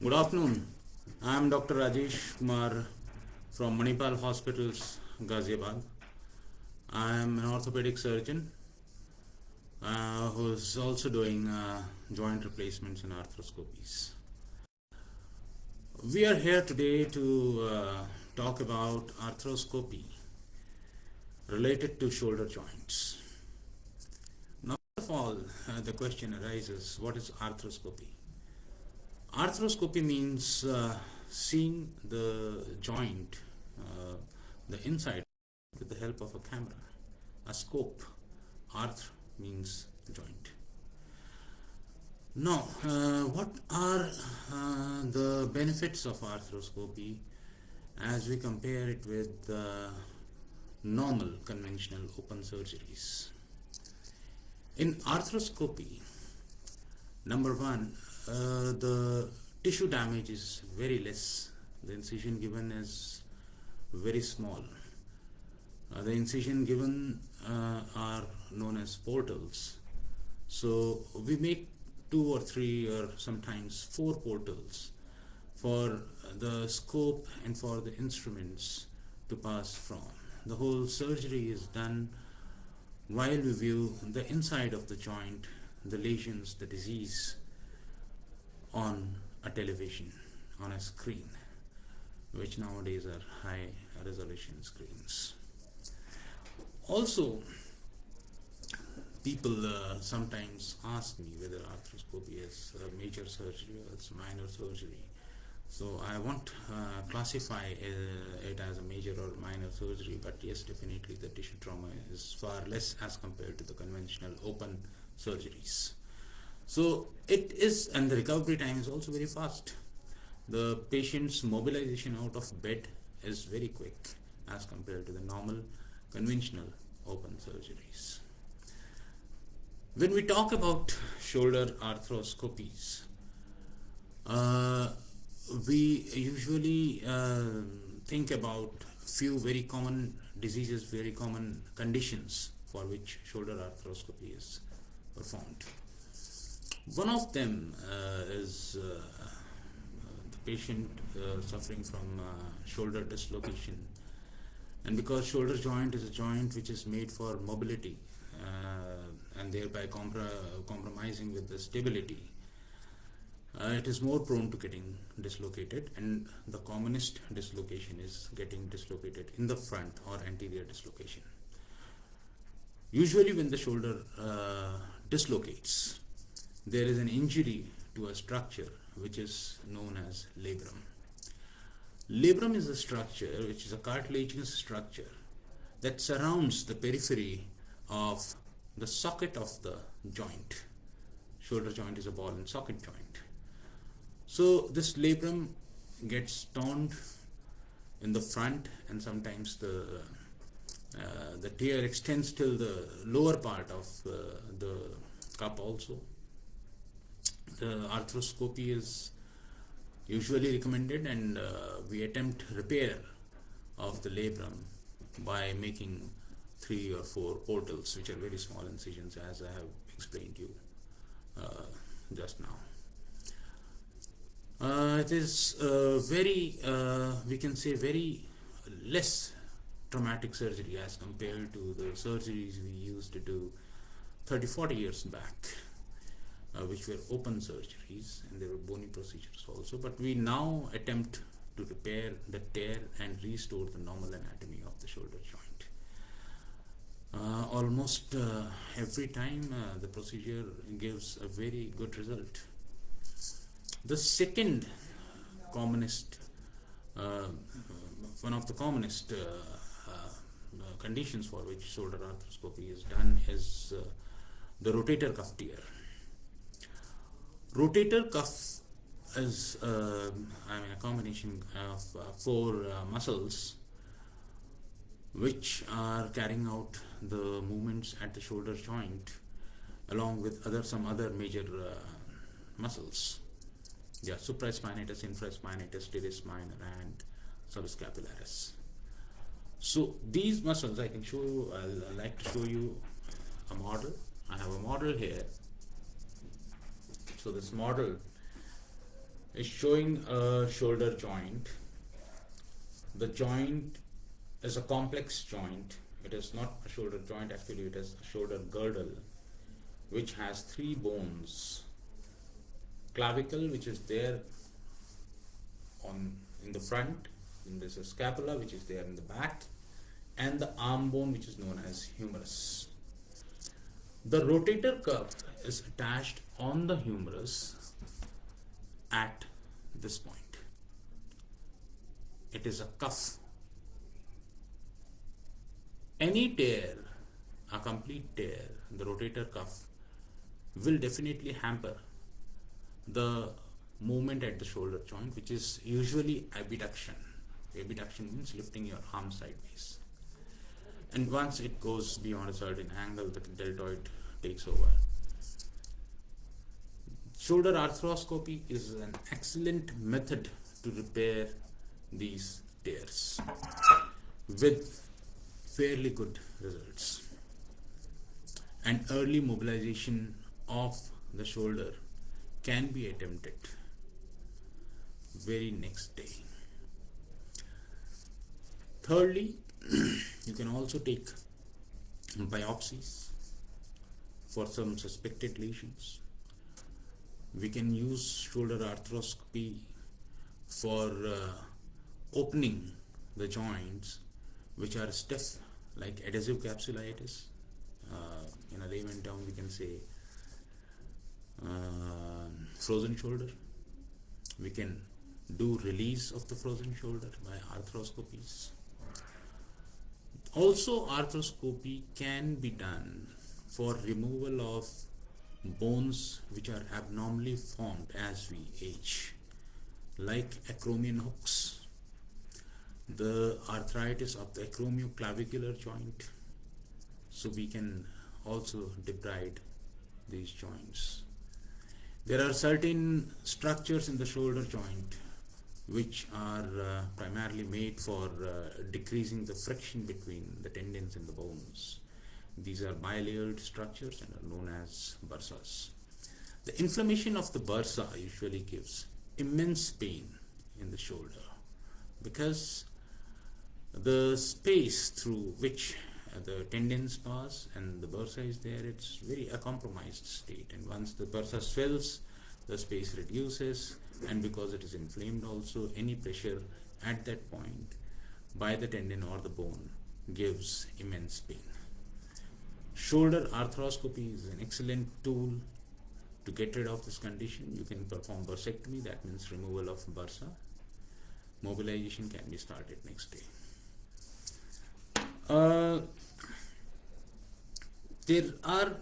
Good afternoon. I am Dr. Rajesh Kumar from Manipal Hospitals, Ghaziabad. I am an orthopedic surgeon uh, who is also doing uh, joint replacements and arthroscopies. We are here today to uh, talk about arthroscopy related to shoulder joints. Now, first of all, uh, the question arises what is arthroscopy? Arthroscopy means uh, seeing the joint, uh, the inside, with the help of a camera. A scope, arth means joint. Now, uh, what are uh, the benefits of arthroscopy as we compare it with the normal conventional open surgeries? In arthroscopy, number one, uh, the tissue damage is very less. The incision given is very small. Uh, the incision given uh, are known as portals. So we make two or three or sometimes four portals for the scope and for the instruments to pass from. The whole surgery is done while we view the inside of the joint, the lesions, the disease on a television, on a screen, which nowadays are high resolution screens. Also, people uh, sometimes ask me whether arthroscopy is a major surgery or it's minor surgery. So I won't uh, classify uh, it as a major or minor surgery, but yes, definitely the tissue trauma is far less as compared to the conventional open surgeries. So it is, and the recovery time is also very fast. The patient's mobilization out of bed is very quick as compared to the normal conventional open surgeries. When we talk about shoulder arthroscopies, uh, we usually uh, think about few very common diseases, very common conditions for which shoulder arthroscopy is performed. One of them uh, is uh, the patient uh, suffering from shoulder dislocation. And because shoulder joint is a joint which is made for mobility and thereby compr compromising with the stability uh, it is more prone to getting dislocated. And the commonest dislocation is getting dislocated in the front or anterior dislocation. Usually when the shoulder uh, dislocates there is an injury to a structure which is known as labrum Labrum is a structure which is a cartilaginous structure that surrounds the periphery of the socket of the joint. Shoulder joint is a ball and socket joint. So this labrum gets torn in the front and sometimes the uh, the tear extends till the lower part of uh, the cup also. The arthroscopy is usually recommended and uh, we attempt repair of the labrum by making three or four portals which are very small incisions as I have explained to you uh, just now. Uh, it is uh, very, uh, we can say very less traumatic surgery as compared to the surgeries we used to do 30 40 years back uh, which were open surgeries and there were bony procedures also. But we now attempt to repair the tear and restore the normal anatomy of the shoulder joint. Uh, almost uh, every time uh, the procedure gives a very good result. The second commonest uh, one of the commonest uh, conditions for which shoulder arthroscopy is done is the rotator cuff tear rotator cuff is uh, I mean a combination of uh, four uh, muscles which are carrying out the movements at the shoulder joint along with other some other major uh, muscles. Yeah supraspinatus infraspinatus teres minor and subscapularis. So these muscles I can show you I'll, like to show you a model. I have a model here so this model is showing a shoulder joint. The joint is a complex joint. It is not a shoulder joint, actually, it is a shoulder girdle which has three bones clavicle, which is there on in the front, and there's a scapula, which is there in the back, and the arm bone, which is known as humerus. The rotator cuff is attached on the humerus at this point. It is a cuff. Any tear, a complete tear, the rotator cuff will definitely hamper the movement at the shoulder joint, which is usually abduction. Abduction means lifting your arm sideways. And once it goes beyond a certain angle, the deltoid takes over. Shoulder arthroscopy is an excellent method to repair these tears with fairly good results. And early mobilization of the shoulder can be attempted very next day. Thirdly, you can also take biopsies for some suspected lesions. We can use shoulder arthroscopy for uh, opening the joints which are stiff like adhesive capsulitis. Uh, in a layman term we can say uh, frozen shoulder. We can do release of the frozen shoulder by arthroscopies. Also arthroscopy can be done for removal of bones which are abnormally formed as we age like acromion hooks, the arthritis of the acromioclavicular joint so we can also debride these joints. There are certain structures in the shoulder joint which are uh, primarily made for uh, decreasing the friction between the tendons and the bones. These are bilayered structures and are known as bursas. The inflammation of the bursa usually gives immense pain in the shoulder because the space through which the tendons pass and the bursa is there it's very a compromised state and once the bursa swells the space reduces and because it is inflamed also any pressure at that point by the tendon or the bone gives immense pain. Shoulder arthroscopy is an excellent tool to get rid of this condition. You can perform bursectomy that means removal of bursa. Mobilization can be started next day. Uh, there are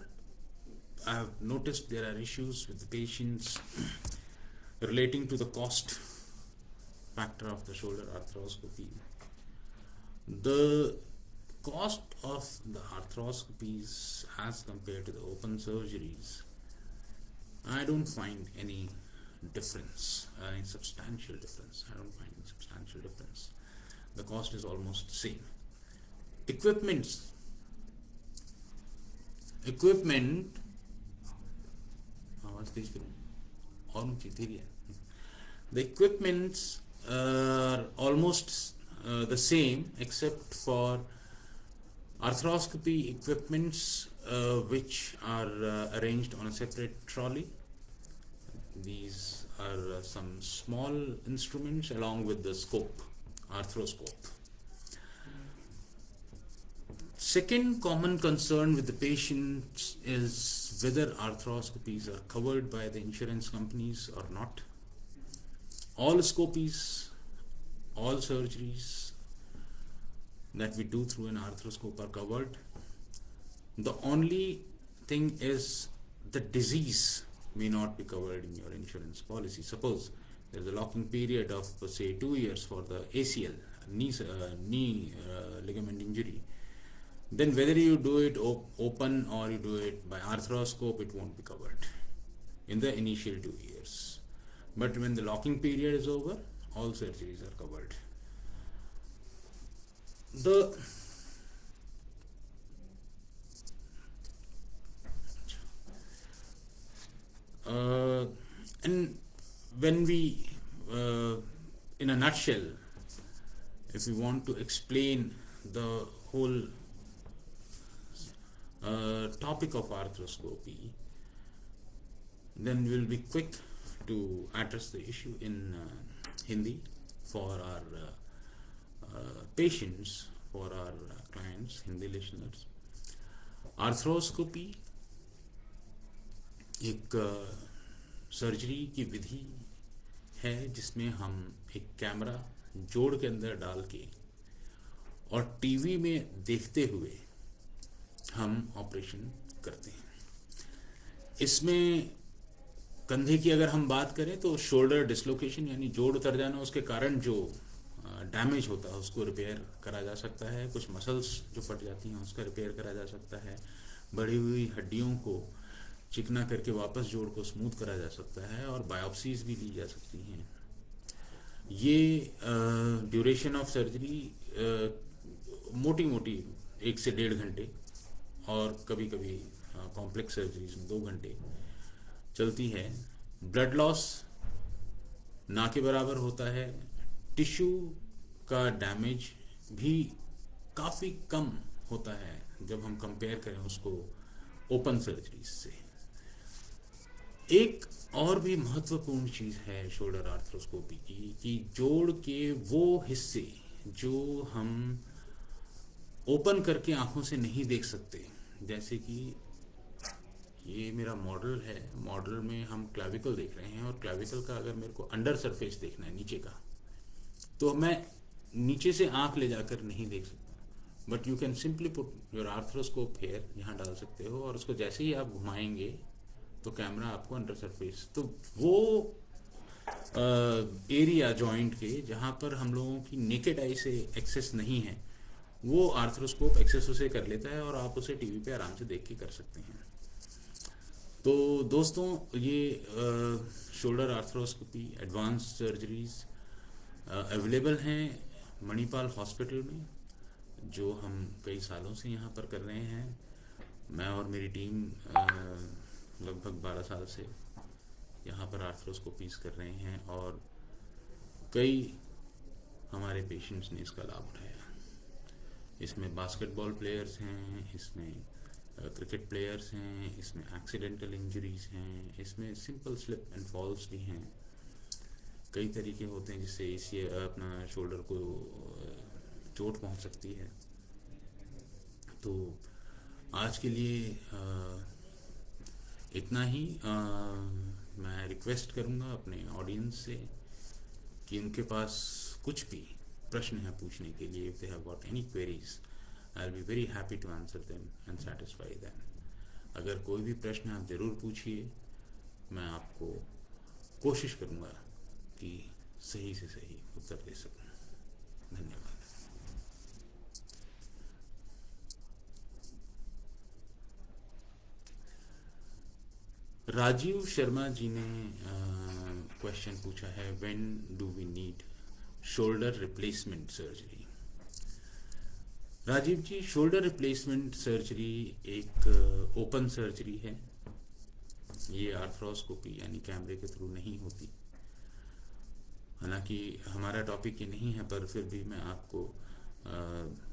I have noticed there are issues with the patients relating to the cost factor of the shoulder arthroscopy. The cost of the arthroscopies as compared to the open surgeries, I don't find any difference, any substantial difference. I don't find any substantial difference. The cost is almost the same. Equipments equipment what's this the equipments are almost uh, the same except for arthroscopy equipments uh, which are uh, arranged on a separate trolley. These are some small instruments along with the scope arthroscope Second common concern with the patients is whether arthroscopies are covered by the insurance companies or not. All scopies, all surgeries that we do through an arthroscope are covered. The only thing is the disease may not be covered in your insurance policy. Suppose there's a locking period of say two years for the ACL, knee, uh, knee uh, ligament injury then whether you do it op open or you do it by arthroscope it won't be covered in the initial two years. But when the locking period is over all surgeries are covered. The uh, and when we in a nutshell, if we want to explain the whole uh, topic of arthroscopy, then we'll be quick to address the issue in uh, Hindi for our uh, uh, patients, for our uh, clients, Hindi listeners. Arthroscopy एक surgery की विधि है जिसमें हम एक camera जोड़ के अंदर डाल के और टीवी में देखते हुए हम ऑपरेशन करते हैं। इसमें कंधे की अगर हम बात करें तो शोल्डर डिसलोकेशन यानी जोड़ उतर जाना, उसके कारण जो डैमेज होता है, उसको रिपेयर करा जा सकता है। कुछ मसल्स जो फट जाती हैं, उसका रिपेयर करा जा सकता है। बढ़ी हुई हड्डियों को चिकना करके वापस जोड़ को स्मूथ करा जा सकता है और बायोप्सीज भी ली जा सकती हैं। ये ड्यूरेशन ऑफ़ सर्जरी मोटी मोटी एक से डेढ़ घंटे और कभी कभी कॉम्प्लेक्स सर्जरीज में दो घंटे चलती है। ब्लड लॉस ना के बराबर होता है। टिश्यू का डैमेज भी काफ़ी कम होता है, जब हम कंपेयर करें उसको ओपन सर्जरीज से। एक और भी महत्वपूर्ण चीज़ है शोल्डर आर्थ्रोस्कोपी की, कि जोड़ के वो हिस्से जो हम ओपन करके आँखों से नहीं देख सकते जैसे कि ये मेरा मॉडल है। मॉडल में हम क्लाविकल देख रहे हैं और क्लाविकल का अगर मेरे को अंडर सरफेस देखना है, नीचे का तो मैं नीचे से आँख ले जाकर नहीं देख सकता। But you can simply put your arthroscope here यहाँ डाल सकते हो और उसको जैसे ही आप घुमाएँगे तो कैमरा आपको अंडर सरफेस तो वो एरिया जॉइंट के, जहाँ पर हम लोगों की नेकेड आई से एक्सेस नहीं है वो आर्थ्रोस्कोप एक्सेस उसे कर लेता है और आप उसे टीवी पे आराम से देख के कर सकते हैं। तो दोस्तों, ये shoulder arthroscopy advance surgeries available हैं मणिपाल हॉस्पिटल में, जो हम कई सालों से यहाँ पर कर रहे हैं। मैं और मेरी टीम लगभग 12 साल से यहाँ पर आर्थ्रोस्कोपीज कर रहे हैं और कई हमारे पेशेंट्स ने इसका लाभ उठाया। इसमें बास्केटबॉल प्लेयर्स हैं इसमें क्रिकेट प्लेयर्स हैं इसमें एक्सीडेंटल इंजरीज हैं इसमें सिंपल स्लिप एंड फॉल्स भी हैं। कई तरीके होते हैं जिससे इसी अपना शोल्डर को चोट पहुँच सकती है। तो आज के लिए आ, इतना ही आ, मैं रिक्वेस्ट करूँगा अपने ऑडियंस से कि उनके पास कुछ भी प्रश्न है पूछने के लिए if they have got any queries I be very happy to answer them and satisfy them अगर कोई भी प्रश्न आप ज़रूर पूछिए, मैं आपको कोशिश करूँगा कि सही से सही उत्तर दे सकूँ। धन्यवाद। राजीव शर्मा जी ने क्वेश्चन पूछा है when do we need shoulder replacement surgery Rajiv ji shoulder replacement surgery एक ओपन सर्जरी है। ये आर्थ्रोस्कोपी यानी कैमरे के थ्रू नहीं होती। हालाँकि हमारा टॉपिक ये नहीं है पर फिर भी मैं आपको आ,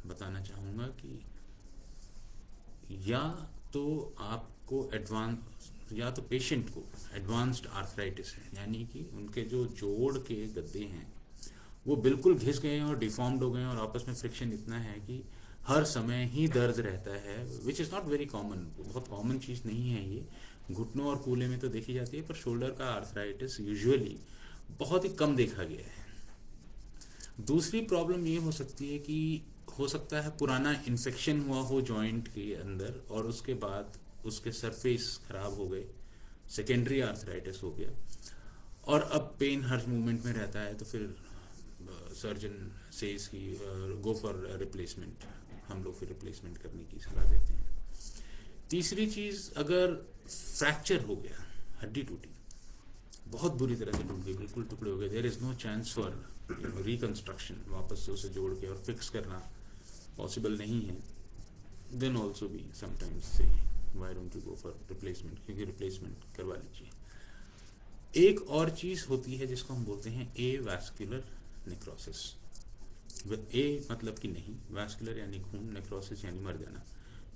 बताना चाहूँगा कि या तो आपको एडवांस या तो पेशेंट को एडवांस्ड आर्थराइटिस है यानी कि उनके जो जोड़ के गद्दे हैं वो बिल्कुल घिस गए हैं और डिफॉर्म्ड हो गए हैं और आपस में फ्रिक्शन इतना है कि हर समय ही दर्द रहता है which is not very common बहुत कॉमन चीज़ नहीं है ये। घुटनों और कूले में तो देखी जाती है, पर शोल्डर का आर्थराइटिस यूजुअली बहुत ही कम देखा गया है। दूसरी प्रॉब्लम ये हो सकती है कि हो सकता है पुराना इन्फेक्शन हुआ हो जॉइंट के अंदर और उसके बाद उसके सरफेस खराब हो गए सेकेंडरी आर्थराइटिस हो गया और अब पेन हर मूवमेंट में रहता है तो फिर सर्जन से इसकी गो फॉर रिप्लेसमेंट हम लोग फिर रिप्लेसमेंट करने की सलाह देते हैं। तीसरी चीज़, अगर फ्रैक्चर हो गया, हड्डी टूटी, बहुत बुरी तरह से टूट गई, बिल्कुल टुकड़े हो गए there is no chance for reconstruction वापस से उसे जोड़ के और फिक्स करना पॉसिबल नहीं है। देन ऑल्सो भी समटाइम्स से why don't you go for replacement क्योंकि रिप्लेसमेंट करवा लीजिए। एक और चीज़ होती है जिसको हम बोलते हैं ए वैस्कुलर नेक्रोसिस ए मतलब कि नहीं वैस्कुलर यानी खून नेक्रोसिस यानी मर जाना।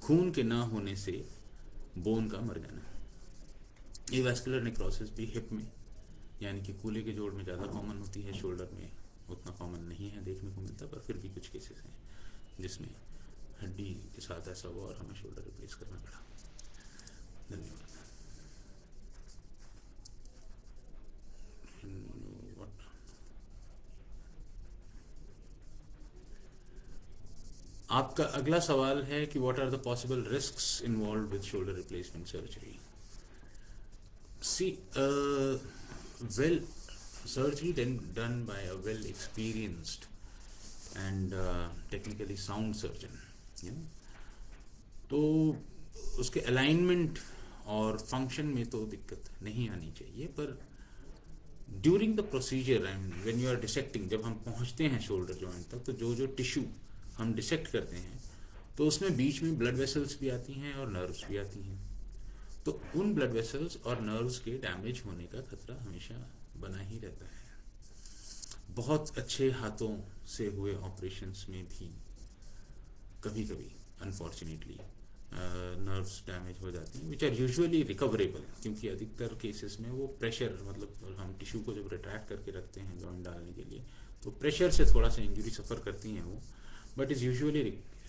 खून के ना होने से बोन का मर जाना। ये वैस्कुलर नेक्रोसिस भी हिप में, यानी कि कूले के जोड़ में ज़्यादा कॉमन होती है शोल्डर में उतना कॉमन नहीं है, देखने को मिलता पर फिर भी कुछ केसेस हैं, जिसमें हड्डी के साथ ऐसा हुआ और हमें शोल्डर रिप्लेस करना पड़ा। धन्यवाद। आपका अगला सवाल है कि what are the possible risks involve with shoulder replacement surgery see well surgery then well experienced and uh, technically sound surgeon you know. तो उसके अलाइनमेंट और फ़ंक्शन में तो दिक्कत नहीं आनी चाहिए पर during the procedure I mean you are dissecting जब हम पहुँचते हैं शोल्डर जॉइंट तक तो जो जो टिश्यू हम डिसेक्ट करते हैं तो उसमें बीच में ब्लड वेसल्स भी आती हैं और नर्व्स भी आती हैं। तो उन ब्लड वेसल्स और नर्व्स के डैमेज होने का खतरा हमेशा बना ही रहता है। बहुत अच्छे हाथों से हुए ऑपरेशंस में भी कभी कभी अनफॉर्चुनेटली नर्व्स डैमेज हो जाती हैं विच आर यूजुअली रिकवरेबल क्योंकि अधिकतर केसेस में वो प्रेशर मतलब हम टिश्यू को जब रिट्रैक्ट करके रखते हैं जॉइंट डालने के लिए तो प्रेशर से थोड़ा सा इंजरी सफ़र करती हैं वो। But is usually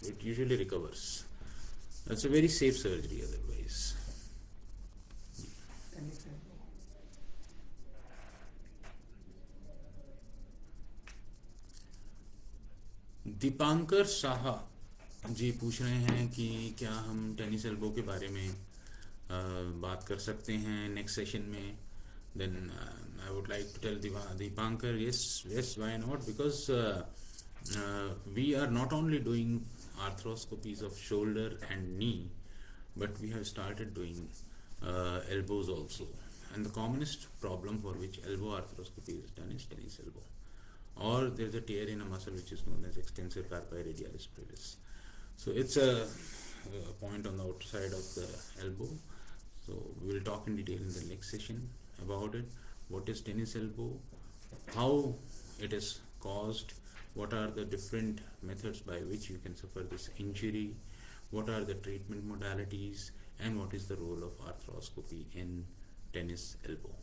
it usually recovers it's a very safe surgery otherwise Dipankar Shah ji पूछ रहे हैं कि क्या हम टेनिस एल्बो के बारे में आ, बात कर सकते हैं नेक्स्ट सेशन में? Then I would like to tell Dipankar yes yes why not because uh, we are not only doing arthroscopies of shoulder and knee but we have started doing uh, elbows also. And the commonest problem for which elbow arthroscopy is done is tennis elbow. Or there is a tear in a muscle which is known as extensor carpi radialis brevis so it's a, a point on the outside of the elbow. So we will talk in detail in the next session about it. What is tennis elbow? How it is caused? What are the different methods by which you can suffer this injury? What are the treatment modalities? And what is the role of arthroscopy in tennis elbow?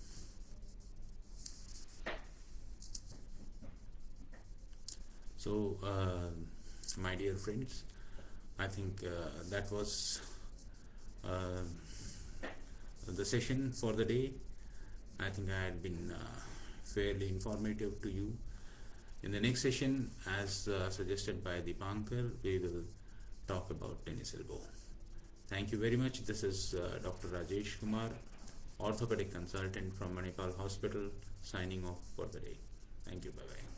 So, uh, my dear friends, I think uh, that was uh, the session for the day. I think I had been uh, fairly informative to you. In the next session, as uh, suggested by Dipankar, we will talk about tennis elbow. Thank you very much. This is uh, Dr. Rajesh Kumar, orthopedic consultant from Manipal Hospital, signing off for the day. Thank you. Bye bye.